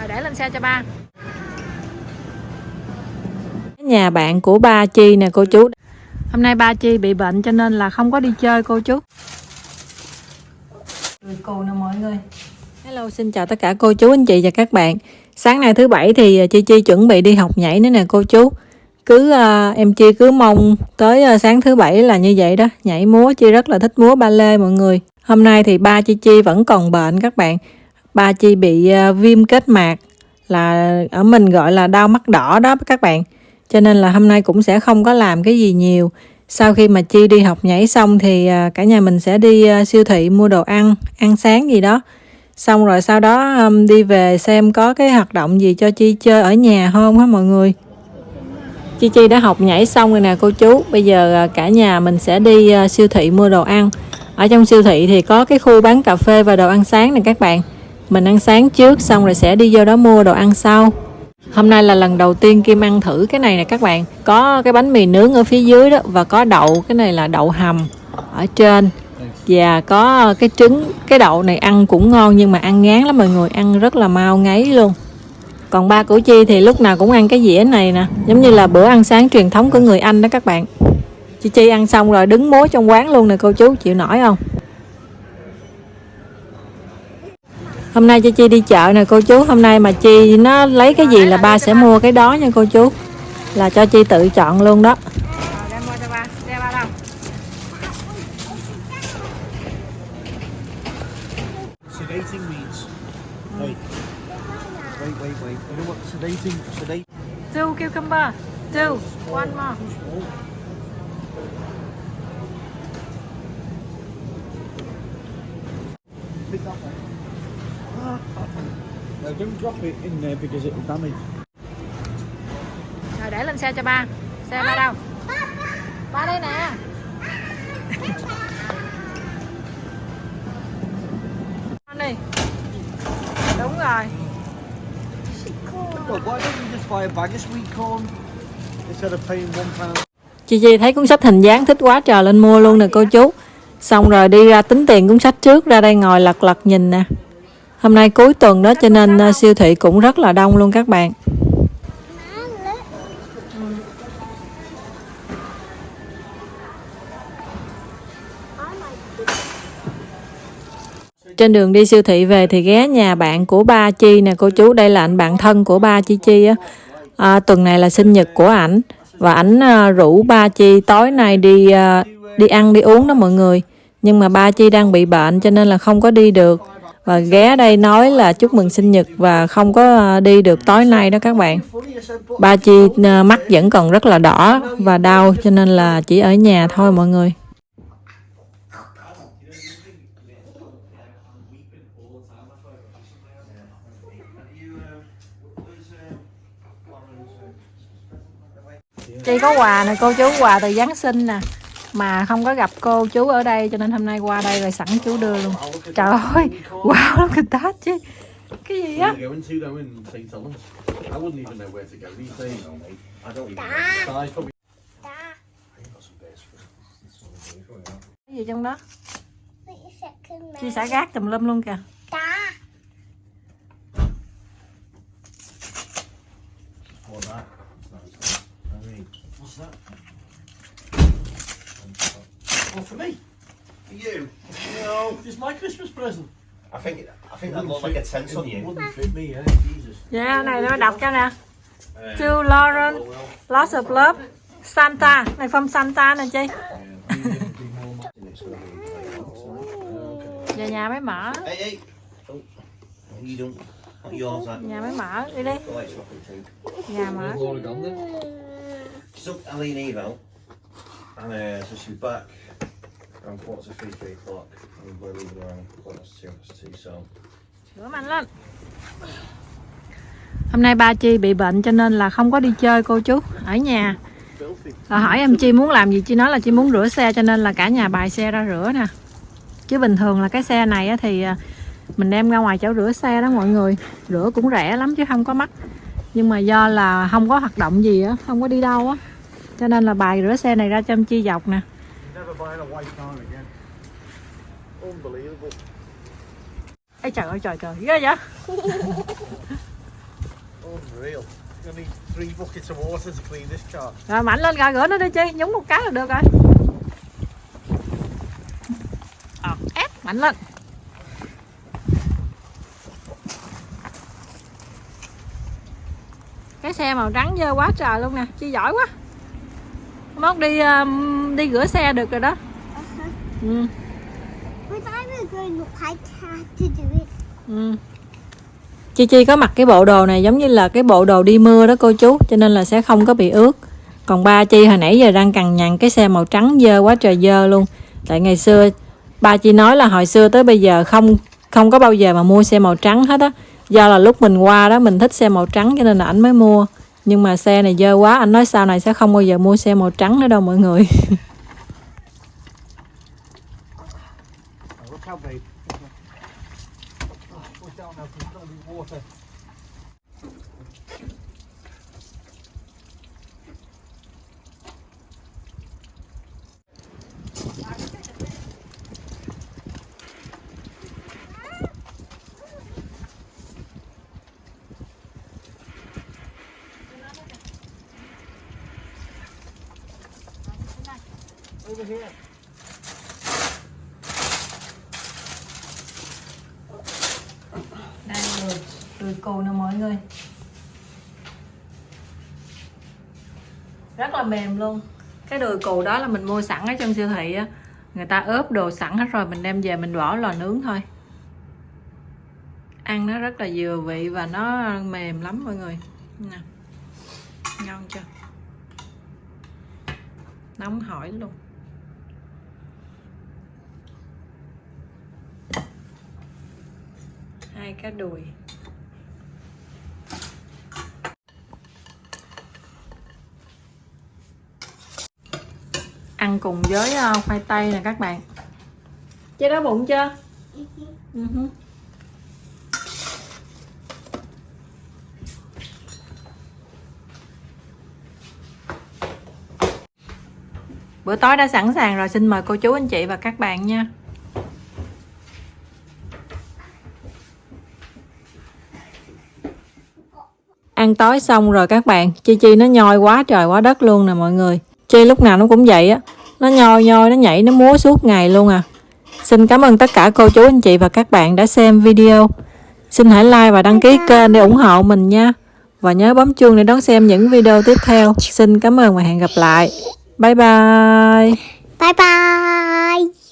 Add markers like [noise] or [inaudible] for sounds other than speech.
rồi để lên xe cho ba Nhà bạn của ba Chi nè cô chú. hôm nay ba chi bị bệnh cho nên là không có đi chơi cô chú Người cô nè mọi người. Hello, xin chào tất cả cô chú, anh chị và các bạn. Sáng nay thứ bảy thì Chi Chi chuẩn bị đi học nhảy nữa nè cô chú. Cứ à, em Chi cứ mong tới à, sáng thứ bảy là như vậy đó, nhảy múa Chi rất là thích múa ba lê mọi người. Hôm nay thì ba Chi Chi vẫn còn bệnh các bạn. Ba Chi bị ờ, viêm kết mạc là ở mình gọi là đau mắt đỏ đó các bạn. Cho nên là hôm nay cũng sẽ không có làm cái gì nhiều. Sau khi mà Chi đi học nhảy xong thì ờ, cả nhà mình sẽ đi ờ, siêu thị mua đồ ăn, ăn sáng gì đó. Xong rồi sau đó đi về xem có cái hoạt động gì cho Chi chơi ở nhà không hả mọi người. Chi Chi đã học nhảy xong rồi nè cô chú. Bây giờ cả nhà mình sẽ đi siêu thị mua đồ ăn. Ở trong siêu thị thì có cái khu bán cà phê và đồ ăn sáng nè các bạn. Mình ăn sáng trước xong rồi sẽ đi vô đó mua đồ ăn sau. Hôm nay là lần đầu tiên Kim ăn thử cái này nè các bạn. Có cái bánh mì nướng ở phía dưới đó Và có đậu, cái này là đậu hầm Ở trên. Và có cái trứng Cái đậu này ăn cũng ngon Nhưng mà ăn ngán lắm mọi người Ăn rất là mau ngấy luôn. Còn ba của Chi thì lúc nào cũng ăn cái dĩa này nè Giống như là bữa ăn sáng truyền thống của người Anh đó các bạn. Chi Chi ăn xong rồi đứng múa trong quán luôn nè cô chú Chịu nổi không? Hôm nay cho Chi đi chợ nè cô chú Hôm nay mà Chi nó lấy cái gì là ba sẽ mua cái đó nha cô chú Là cho Chi tự chọn luôn đó rồi đem qua cho ba xe ba đâu Sedating means. Wait. Wait, wait, wait. You know what sedating? Sedate. two cucumber two one more. Now don't drop it in there because it'll damage. rồi để lên xe cho ba. Xe ba đâu? Ba đây nè. Con đi. Đúng rồi? Chi Chi thấy cuốn sách hình dáng thích quá trời lên mua luôn nè cô chú. Xong rồi đi ra tính tiền cuốn sách trước ra đây ngồi lật lật nhìn nè Hôm nay cuối tuần đó cho nên à, siêu thị cũng rất là đông luôn các bạn. Trên đường đi siêu thị về thì ghé nhà bạn của ba Chi nè cô chú Đây là anh bạn thân của ba Chi Chi á. À, Tuần này là sinh nhật của ảnh Và ảnh à, rủ ba Chi tối nay đi à, đi ăn đi uống đó mọi người. Nhưng mà ba Chi đang bị bệnh cho nên là không có đi được. Và ghé đây nói là chúc mừng sinh nhật và không có đi được tối nay đó các bạn. Ba Chi ờ, mắt vẫn còn rất là đỏ và đau, cho nên là chỉ ở nhà thôi mọi người. Chị có quà nè, cô chú quà từ Giáng sinh nè mà không có gặp cô chú ở đây cho nên hôm nay qua đây rồi sẵn chú đưa luôn. Trời ơi wow look at that chứ. Cái gì á? Cái gì trong đó? Chi xả gác tùm lum luôn kìa. What's that? Oh, for me? For you? No, it's my Christmas present. I think I think that looked like a tent on It you. wouldn't fit me, eh? Jesus. dạ này nó đọc cho nè to Lauren lots of love Santa này from Santa nè chi về nhà mới mở! Oh, nhà mới mở đi đi too. nhà mở and uh, so she's back around quarter to three, three o'clock. And we're leaving around quarter to two, quarter to two. So. Sửa mạnh lên. Hôm nay ba chi bị bệnh cho nên là không có đi chơi cô chú ở nhà. Là hỏi em chi muốn làm gì chi nói là chi muốn rửa xe cho nên là cả nhà bài xe ra rửa nè. Chứ bình thường là cái xe này thì à, mình đem ra ngoài chỗ rửa xe đó mọi người. Rửa cũng rẻ lắm chứ không có mắc. Nhưng mà do là không có hoạt động gì á không có đi đâu á cho nên là bài rửa xe này ra cho em chi dọc nè. Ê trời ơi trời trời. Ghê vậy? [laughs] Rồi mạnh lên gà rửa nó đi chi. Nhúng một cái là được rồi. Ờ, ép mạnh lên. Cái xe màu trắng dơ quá trời luôn nè. Chi giỏi quá mốt đi um, đi rửa xe được rồi đó. Ừ, ừ. Chi Chi có mặc cái bộ đồ này giống như là cái bộ đồ đi mưa đó cô chú Cho nên là sẽ không có bị ướt. Còn ba Chi hồi nãy giờ đang cằn nhằn cái xe màu trắng dơ quá trời dơ luôn. Tại ngày xưa ba Chi nói là hồi xưa tới bây giờ không không có bao giờ mà mua xe màu trắng hết á. Do là lúc mình qua đó mình thích xe màu trắng cho nên là ảnh mới mua nhưng mà xe này dơ quá, anh nói sau này sẽ không bao giờ mua xe màu trắng nữa đâu mọi người. Over here. Đây đùi, đùi cù nè mọi người. Rất là mềm luôn. Cái đùi cù đó là mình mua sẵn ở trong siêu thị á. Người ta ướp đồ sẵn hết rồi Mình đem về mình bỏ lò nướng thôi. Ăn nó rất là vừa vị Và nó mềm lắm mọi người. Nè Ngon chưa? Nóng hổi luôn. Hai cái đùi. Ăn cùng với ờ, khoai tây nè các bạn. Chế đói bụng chưa? Ừ Bữa tối đã sẵn sàng rồi, xin mời cô chú, anh chị và các bạn nha. Ăn tối xong rồi các bạn, chi chi nó nhoi quá trời quá đất luôn nè mọi người. Chi lúc nào nó cũng vậy á, nó nhoi nhoi, nó nhảy, nó múa suốt ngày luôn à. Xin cảm ơn tất cả cô chú, anh chị và các bạn đã xem video. Xin hãy like và đăng ký kênh để ủng hộ mình nha. Và nhớ bấm chuông để đón xem những video tiếp theo. Xin cảm ơn và hẹn gặp lại. Bye bye. Bye bye.